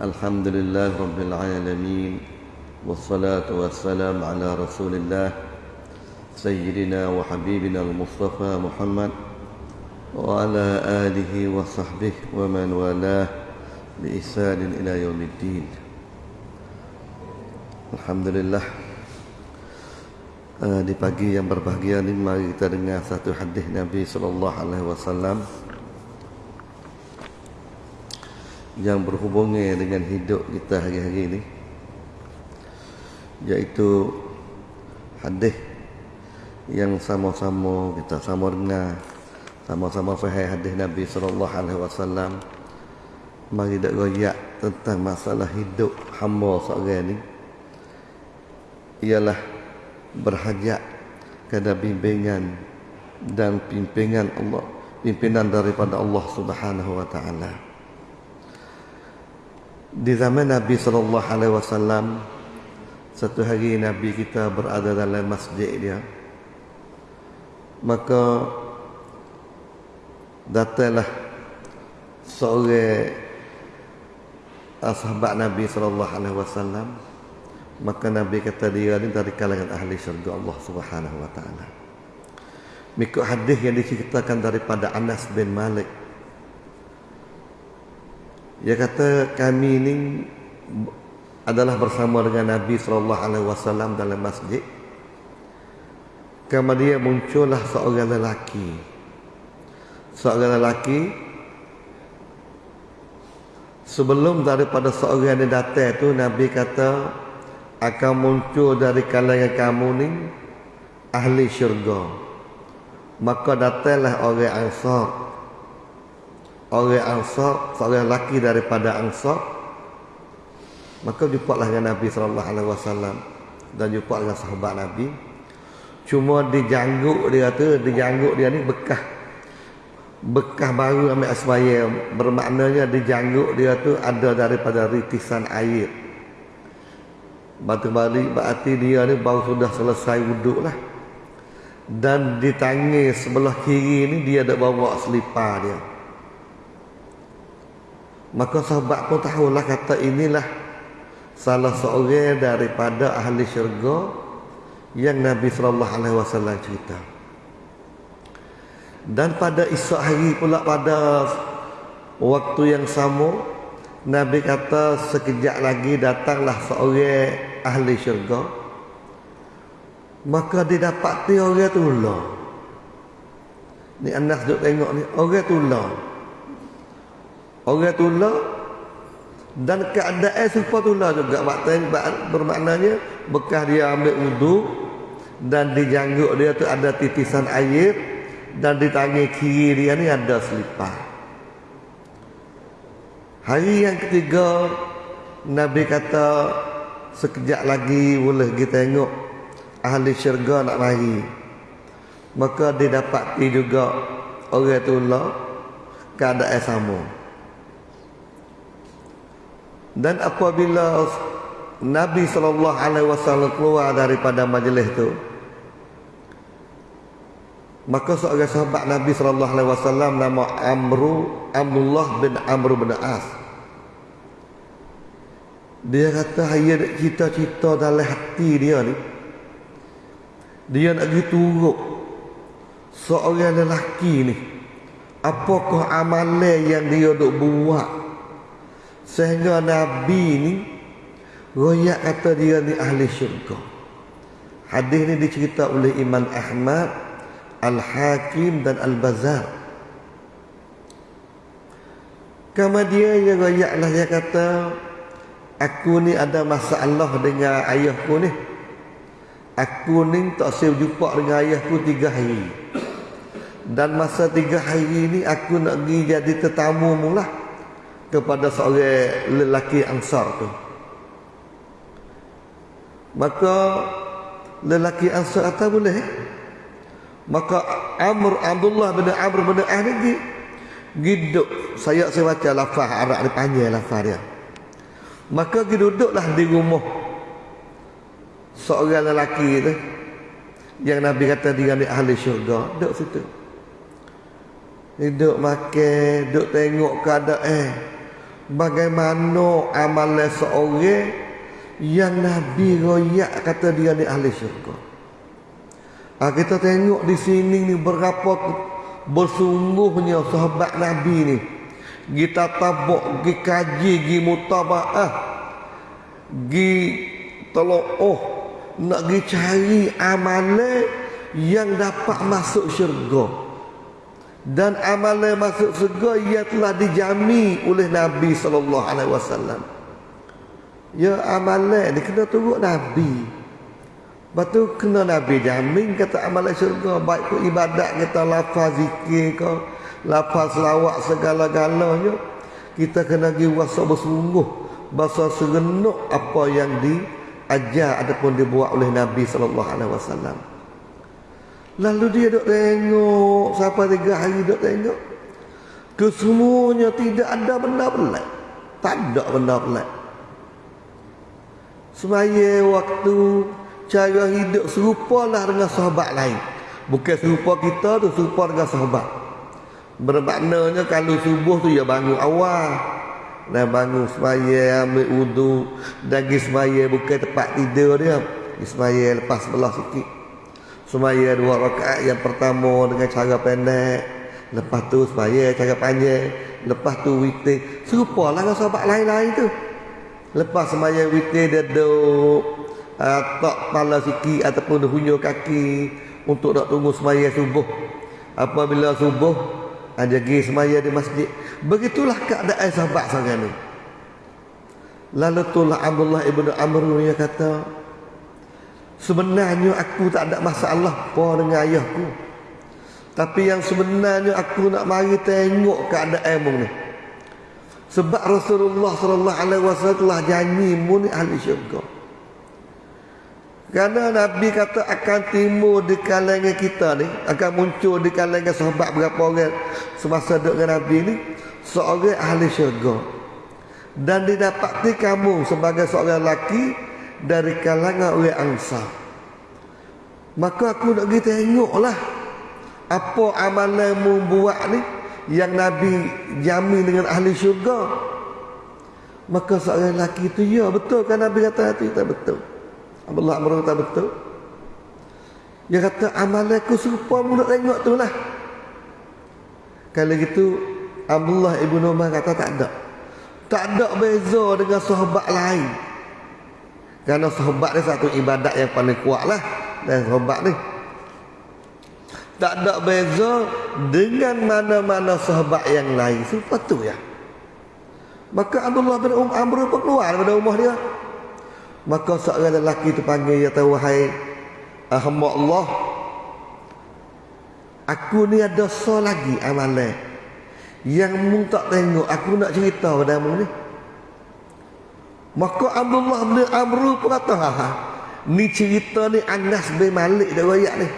الحمد لله رب العالمين والصلاة والسلام على رسول الله سيدنا وحبيبنا المصطفى محمد وعلى آله وصحبه ومن والاه بإحسان إلى يوم الدين. الحمد لله uh, di pagi yang berbahagia ini mari kita dengar satu hadis Nabi sallallahu alaihi wasallam. Yang berhubungan dengan hidup kita hari-hari ini iaitu hadis yang sama-sama kita sama dengar sama-sama faham hadis Nabi sallallahu alaihi wasallam. Mari dak royak tentang masalah hidup hamba seorang ini ialah berhajat kepada bimbingan dan pimpinan Allah pimpinan daripada Allah Subhanahu wa taala di zaman Nabi sallallahu alaihi wasallam satu hari Nabi kita berada dalam masjid dia. Maka datanglah seorang sahabat Nabi sallallahu alaihi wasallam. Maka Nabi kata dia ni dari kalangan ahli syurga Allah Subhanahu wa taala. Mengikut hadis yang diceritakan daripada Anas bin Malik dia kata kami ini adalah bersama dengan Nabi sallallahu alaihi wasallam dalam masjid. Kemudian muncullah seorang lelaki. Seorang lelaki sebelum daripada seorang yang datang itu Nabi kata akan muncul dari kalangan kamu ni ahli syurga. Maka datanglah orang Ansar orang Ansar, seorang lelaki daripada Ansar, maka jumpalah dengan Nabi sallallahu alaihi wasallam dan jumpa dengan sahabat Nabi. Cuma dijangguk dia tu, dijangguk dia ni bekah bekah baru ambil asbaya bermaknanya dijangguk dia tu ada daripada ritisan air. Batu balik berarti dia ni baru sudah selesai wuduk lah. Dan di tangi sebelah kiri ni dia ada bawa selipar dia. Maka sahabat pun tahulah kata inilah salah seorang daripada ahli syurga yang Nabi sallallahu alaihi wasallam cerita. Dan pada esok hari pula pada waktu yang sama Nabi kata sekejap lagi datanglah seorang ahli syurga maka dia dapat orang tu lah. Ni anak duk tengok ni orang tu lah. Orang tula dan keadaan serupa tula juga maknanya bermaknanya bekas dia ambil wudu dan di janggut dia tu ada titisan air dan di tangan kiri dia ni ada selipar. Hari yang ketiga Nabi kata sekejap lagi boleh kita tengok ahli syurga nak mari. Maka dia dapat juga orang tula keadaan sama. Dan apabila Nabi wasallam keluar daripada majlis itu maka seorang sahabat Nabi wasallam nama Amru Abdullah bin Amr bin As. Dia kata dia cita-cita dalam hati dia ni dia nak pergi turuk seorang lelaki ni apakah amalan yang dia duk buat Sehingga Nabi ni Royak kata dia ni ahli syurga. Hadis ni dicerita oleh Imam Ahmad Al-Hakim dan Al-Bazar Kemudian dia royaklah dia kata Aku ni ada masalah dengan ayahku ni. Aku ni tak siap jumpa dengan ayahku tiga hari. Dan masa tiga hari ni aku nak pergi jadi tetamu mula kepada seorang lelaki ansar tu. Maka lelaki ansar kata boleh. Maka Amr Abdullah bin Amr bin Ah ni giduk saya saya baca lafaz Arab ni panjang lafaz dia. Maka dia duduklah di rumah seorang lelaki tu. Yang Nabi kata dia ni ahli syurga. Duduk situ. Duduk makan duduk tengok keadaan. eh bagaimana amalan seorang yang Nabi royak kata dia ni ahli syurga. Ha, kita tengok di sini ni berapa bersungguhnya sahabat Nabi ni. Kita tabuk, gi kaji, gi mutabaah, gi oh nak gi cari amalan yang dapat masuk syurga dan amalan masuk surga ia telah dijami oleh Nabi sallallahu alaihi wasallam. Ya amalan ni kena turut Nabi. Batu kena Nabi jamin kata amalan syurga baik ku ibadat kita lafaz zikir ke lafaz selawat segala-galanya kita kena gi wasa bersungguh bahasa serenuk apa yang diajar ataupun dibuat oleh Nabi sallallahu alaihi wasallam. Lalu dia duk tengok Sampai tiga hari duk tengok. Kesemuanya tidak ada benda pelik. Tak ada benda pelik. Semaya waktu Cara hidup serupa lah dengan sahabat lain. Bukan serupa kita tu Serupa dengan sahabat. Bermaknanya kalau subuh tu ya bangun awal. Dan bangun semaya ambil wudu Dan semaya bukan tempat tidur dia Semaya lepas sebelah sikit Semaya dua rakaat yang pertama dengan cara pendek. Lepas tu semaya cara panjang. Lepas tu witir Serupa lah dengan sahabat lain-lain tu. Lepas semaya witir dia duduk uh, Tak kepala sikit ataupun hunyo kaki Untuk nak tunggu semaya subuh. Apabila subuh Ada pergi semaya di masjid. Begitulah keadaan sahabat sekarang ni. Lalu tulah Abdullah ibn Amr yang kata Sebenarnya aku tak ada masalah apa dengan ayahku. Tapi yang sebenarnya aku nak mari tengok keadaan mu ni. Sebab Rasulullah sallallahu alaihi wasallam telah janji mu ni ahli syurga. Kerana Nabi kata akan timbul di kalangan kita ni, akan muncul di kalangan sahabat berapa orang semasa duduk dengan Nabi ni, seorang ahli syurga. Dan didapati kamu sebagai seorang lelaki dari kalangan orang angsa. Maka aku nak pergi tengoklah apa amalanmu buat ni yang Nabi jamin dengan ahli syurga. Maka seorang lelaki itu ya betul kan Nabi kata itu tak betul. Abdullah Amr kata betul. Dia kata amalanku serupa mu nak tengok tu lah. Kalau gitu Abdullah Ibn Umar kata tak ada. Tak ada beza dengan sahabat lain. Kerana sahabat ni satu ibadat yang paling kuat lah. Dan sahabat ni. Tak ada beza Dengan mana-mana sahabat yang lain. Sebab tu ya. Maka Abdullah bin Um Amr pun keluar daripada rumah dia. Maka seorang lelaki tu panggil dia tahu Wahai Hamba Allah Aku ni ada so lagi amalan. Yang mu tak tengok Aku nak cerita pada mu ni Maka Abdullah bin Amr pun kata, ha, ha. Ni cerita ni Anas bin Malik dah rakyat ni.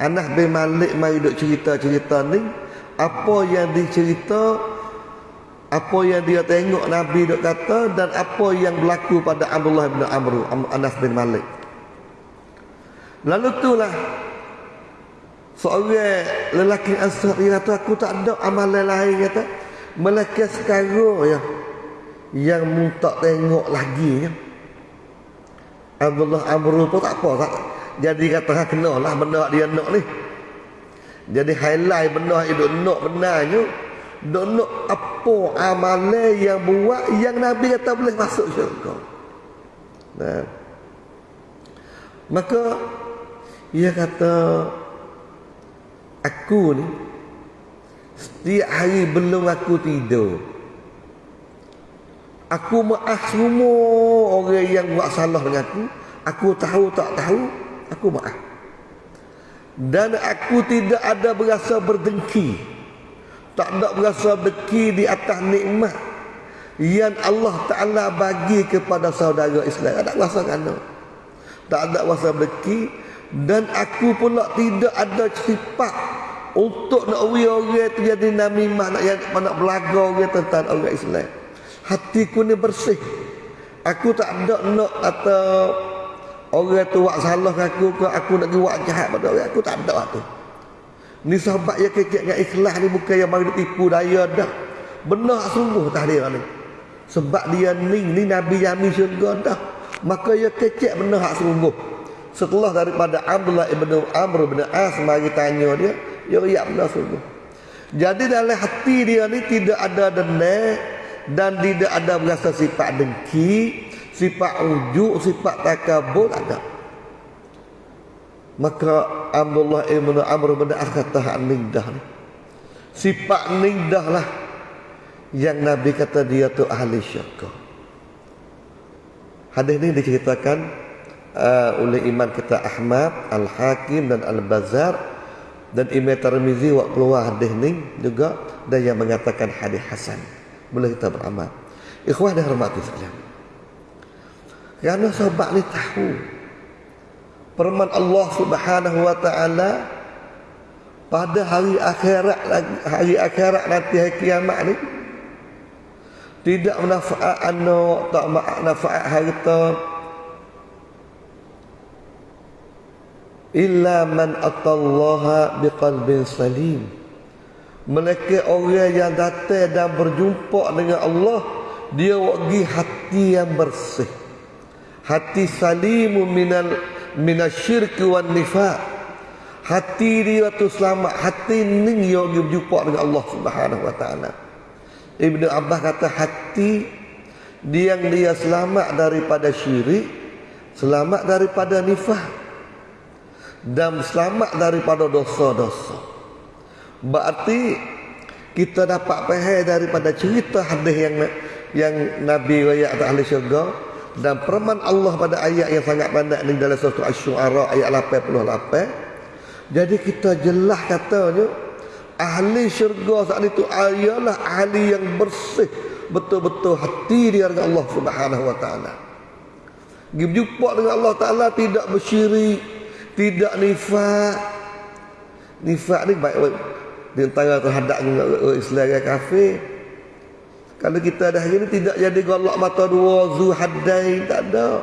Anas bin Malik mari duk cerita-cerita ni. Apa yang dicerita, apa yang dia tengok Nabi duk kata dan apa yang berlaku pada Abdullah bin Amr, Anas bin Malik. Lalu itulah seorang lelaki Ansar dia kata aku tak ada amalan lain kata. Melainkan sekarang ya yang tak tengok lagi ya. Abdullah Amru pun tak apa tak. Jadi kata kena lah benda dia nak ni. Jadi highlight benda itu nak benarnya. Dok nak apa amalan yang buat yang Nabi kata boleh masuk syurga. Nah. Maka ia kata aku ni setiap hari belum aku tidur Aku maaf semua orang yang buat salah dengan aku. Aku tahu tak tahu, aku maaf. Dan aku tidak ada berasa berdengki. Tak ada berasa dengki di atas nikmat yang Allah Ta'ala bagi kepada saudara Islam. Tak ada rasa kena. Tak ada rasa dengki. Dan aku pula tidak ada sifat untuk nak uri orang itu jadi namimah nak, nak belaga orang tentang orang Islam hatiku ni bersih aku tak ada nak atau orang tu buat salah aku ke aku nak buat jahat pada orang aku tak ada tu ni sahabat yang kekek dengan ikhlas ni bukan yang mari tipu daya dah benar sungguh tahdir ni Sebab dia ni, ni Nabi Yami syurga dah. Maka ia kecek benda hak sungguh. Setelah daripada Abdullah ibn Amr ibn As mari tanya dia, dia riak benda sungguh. Jadi dalam hati dia ni tidak ada dendam dan tidak ada berasa sifat dengki, sifat ujuk, sifat takabur ada. Maka Abdullah ibn Amr ibn As kata hak dah ni. Sifat dah lah yang Nabi kata dia tu ahli syurga. Hadis ini diceritakan uh, oleh Imam kita Ahmad, Al-Hakim dan Al-Bazar dan Imam Tirmizi waktu keluar hadis ini juga dan yang mengatakan hadis hasan. Boleh kita beramal. Ikhwah dan hormati sekalian. Kerana sahabat ni tahu firman Allah Subhanahu wa taala pada hari akhirat hari akhirat nanti hari kiamat ni tidak manfaat anak tak manfaat harta illa man atallaha biqalbin salim mereka orang yang datang dan berjumpa dengan Allah dia wagi hati yang bersih. Hati salimu minal minasyirki wan nifaq hati dia tu selamat. Hati ni dia berjumpa dengan Allah Subhanahu wa taala. Ibn Abbas kata hati dia yang dia selamat daripada syirik, selamat daripada nifah dan selamat daripada dosa-dosa. Berarti kita dapat faham daripada cerita hadis yang yang Nabi riwayat ahli syurga dan firman Allah pada ayat yang sangat banyak ni dalam surah Asy-Syu'ara ayat 88. Jadi kita jelas katanya ahli syurga saat itu ialah ahli yang bersih betul-betul hati dia dengan Allah Subhanahu wa taala. Berjumpa dengan Allah taala tidak bersyirik, tidak nifak. Nifak ni baik baik di antara terhadap Islam dan kafir. Kalau kita dah hari ni tidak jadi golak mata dua zu hadai tak ada.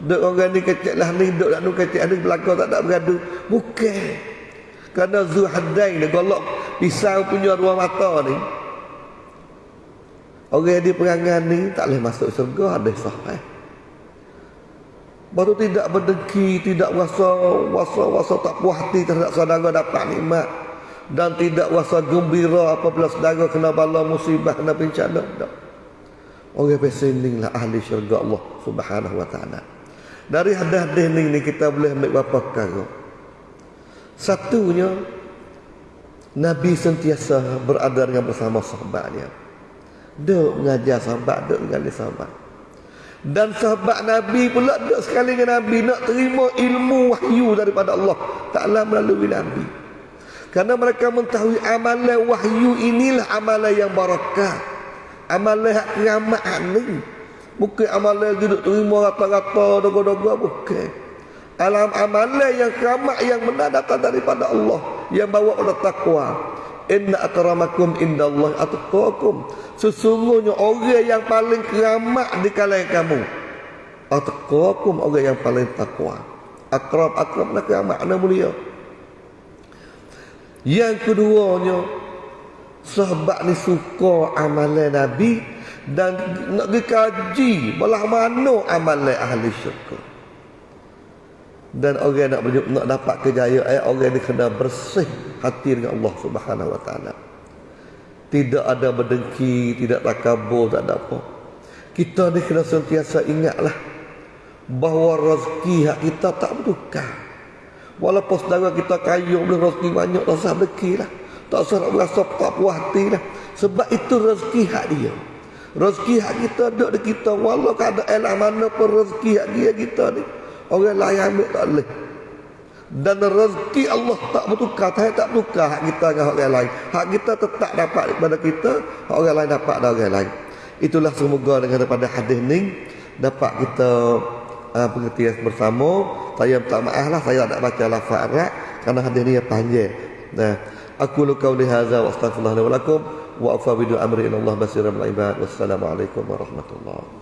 Duk orang ni kecil lah ni, duk nak kecil ni belakang tak ada bergaduh. Bukan. Kerana zu hadai ni golak pisau punya dua mata ni orang di perangan ni tak boleh masuk surga ada sahih baru tidak berdengki tidak rasa rasa rasa tak puas hati terhadap saudara dapat nikmat dan tidak rasa gembira apabila saudara kena bala musibah kena bencana tak orang pesening lah ahli syurga Allah subhanahu wa ta'ala dari hadis-hadis ni kita boleh ambil beberapa perkara satunya Nabi sentiasa berada dengan bersama sahabatnya. Duk mengajar sahabat, duk mengajar sahabat. Dan sahabat Nabi pula duk sekali dengan Nabi nak terima ilmu wahyu daripada Allah Ta'ala melalui Nabi. Kerana mereka mengetahui amalan wahyu inilah amalan yang barakah. Amalan yang kiamat ini. Bukan amalan duduk terima rata-rata, dogo-dogo, bukan. Alam amalan yang kiamat yang benar datang daripada Allah yang bawa pada takwa. Inna akramakum indallahi atqakum. Sesungguhnya orang yang paling keramat di kalangan kamu. Atqakum orang yang paling takwa. Akrab akrab nak keramat ana mulia. Yang keduanya sahabat ni suka amalan Nabi dan nak dikaji belah mana amalan ahli syurga dan orang nak nak dapat kejayaan eh, orang ni kena bersih hati dengan Allah Subhanahu wa taala. Tidak ada berdengki, tidak takabur, tak ada apa. Kita ni kena sentiasa ingatlah bahawa rezeki hak kita tak bertukar. Walaupun saudara kita kaya boleh rezeki banyak tak usah rezeki lah. Tak usah nak berasa tak puas hati lah. Sebab itu rezeki hak dia. Rezeki hak kita ada di kita. Walau keadaan mana pun rezeki hak dia kita ni. Orang lain ambil tak boleh. Dan rezeki Allah tak bertukar. Tak tak bertukar hak kita dengan orang lain. Hak kita tetap dapat daripada kita. Orang lain dapat dari orang lain. Itulah semoga dengan daripada hadis ni. Dapat kita uh, pengertian bersama. Saya minta maaf lah. Saya tak baca lafaz Arab. Kerana hadis ni panjang. Nah, aku lukau lihaza wa astagfirullahaladzim wa afa bidu amri Allah basiram al-ibad. Wassalamualaikum warahmatullahi